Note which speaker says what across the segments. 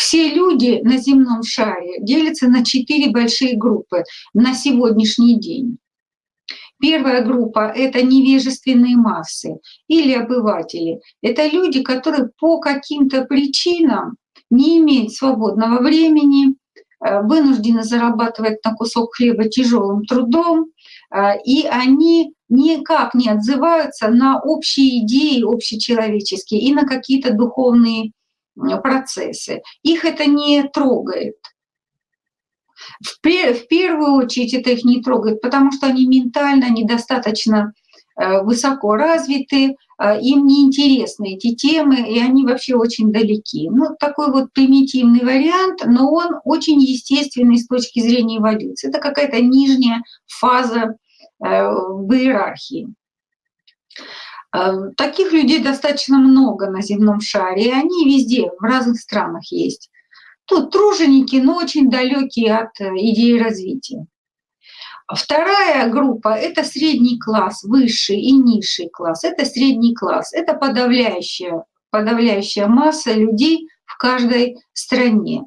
Speaker 1: все люди на земном шаре делятся на четыре большие группы на сегодняшний день. Первая группа — это невежественные массы или обыватели. Это люди, которые по каким-то причинам не имеют свободного времени, э, вынуждены зарабатывать на кусок хлеба тяжелым трудом, э, и они никак не отзываются на общие идеи общечеловеческие и на какие-то духовные процессы. Их это не трогает. В, первую очередь это их не трогает, потому что они ментально недостаточно э, высоко развиты, э, им не интересны эти темы, и они вообще очень далеки. Ну, такой вот примитивный вариант, но он очень естественный с точки зрения эволюции. Это какая-то нижняя фаза э, в иерархии. Таких людей достаточно много на земном шаре, и они везде, в разных странах есть. Тут труженики, но очень далекие от э, идеи развития. Вторая группа – это средний класс, высший и низший класс. Это средний класс, это подавляющая, подавляющая масса людей в каждой стране.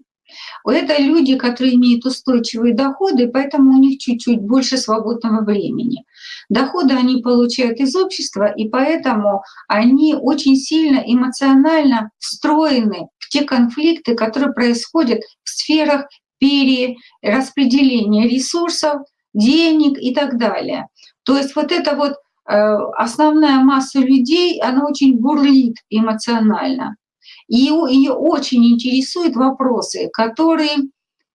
Speaker 1: Это люди, которые имеют устойчивые доходы, поэтому у них чуть-чуть больше свободного времени. Доходы они получают из общества, и поэтому они очень сильно эмоционально встроены в те конфликты, которые происходят в сферах перераспределения ресурсов, денег и так далее. То есть вот эта вот э, основная масса людей, она очень бурлит эмоционально. И ее очень интересуют вопросы, которые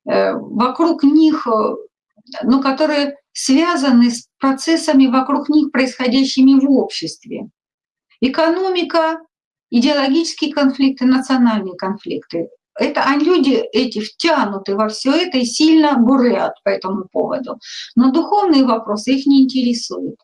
Speaker 1: э, вокруг них, э, ну, которые связаны с процессами вокруг них, происходящими в обществе. Экономика, идеологические конфликты, национальные конфликты. Это а люди эти втянуты во все это и сильно бурлят по этому поводу. Но духовные вопросы их не интересуют.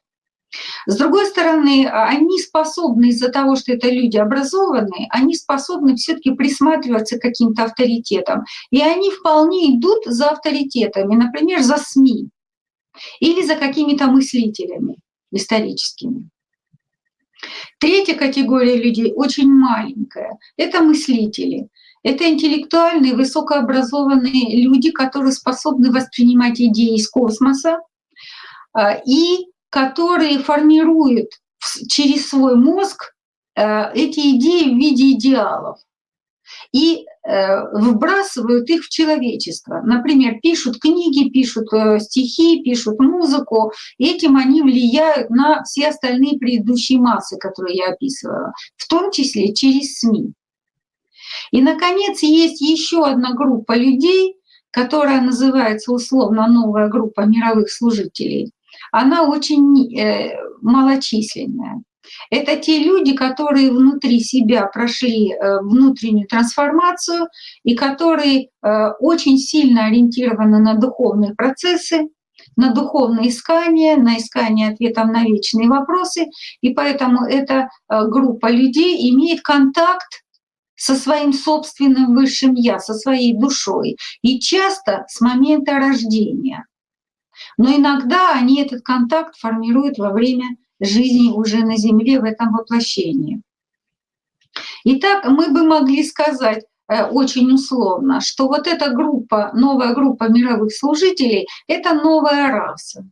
Speaker 1: С другой стороны, а, они способны из-за того, что это люди образованные, они способны все-таки присматриваться к каким-то авторитетам. И они вполне идут за авторитетами, например, за СМИ или за какими-то мыслителями историческими. Третья категория людей очень маленькая. Это мыслители. Это интеллектуальные, высокообразованные люди, которые способны воспринимать идеи из космоса а, и которые формируют через свой мозг э, эти идеи в виде идеалов и э, вбрасывают их в человечество. Например, пишут книги, пишут э, стихи, пишут музыку. Этим они влияют на все остальные предыдущие массы, которые я описывала, в том числе через СМИ. И, наконец, есть еще одна группа людей, которая называется условно новая группа мировых служителей – она очень э, малочисленная. Это те люди, которые внутри себя прошли э, внутреннюю трансформацию и которые э, очень сильно ориентированы на духовные процессы, на духовное искание, на искание ответов на вечные вопросы. И поэтому эта группа людей имеет контакт со своим собственным высшим «я», со своей душой. И часто с момента рождения. Но иногда они этот контакт формируют во время жизни уже на Земле в этом воплощении. Итак, мы бы могли сказать э, очень условно, что вот эта группа, новая группа мировых служителей — это новая раса,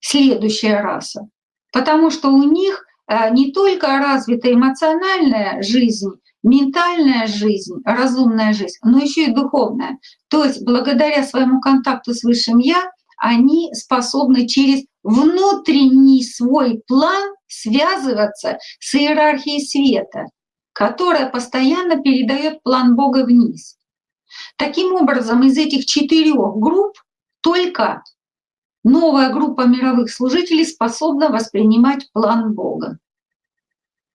Speaker 1: следующая раса. Потому что у них э, не только развита эмоциональная жизнь, ментальная жизнь, разумная жизнь, но еще и духовная. То есть благодаря своему контакту с Высшим Я они способны через внутренний свой план связываться с иерархией света, которая постоянно передает план Бога вниз. Таким образом, из этих четырех групп только новая группа мировых служителей способна воспринимать план Бога.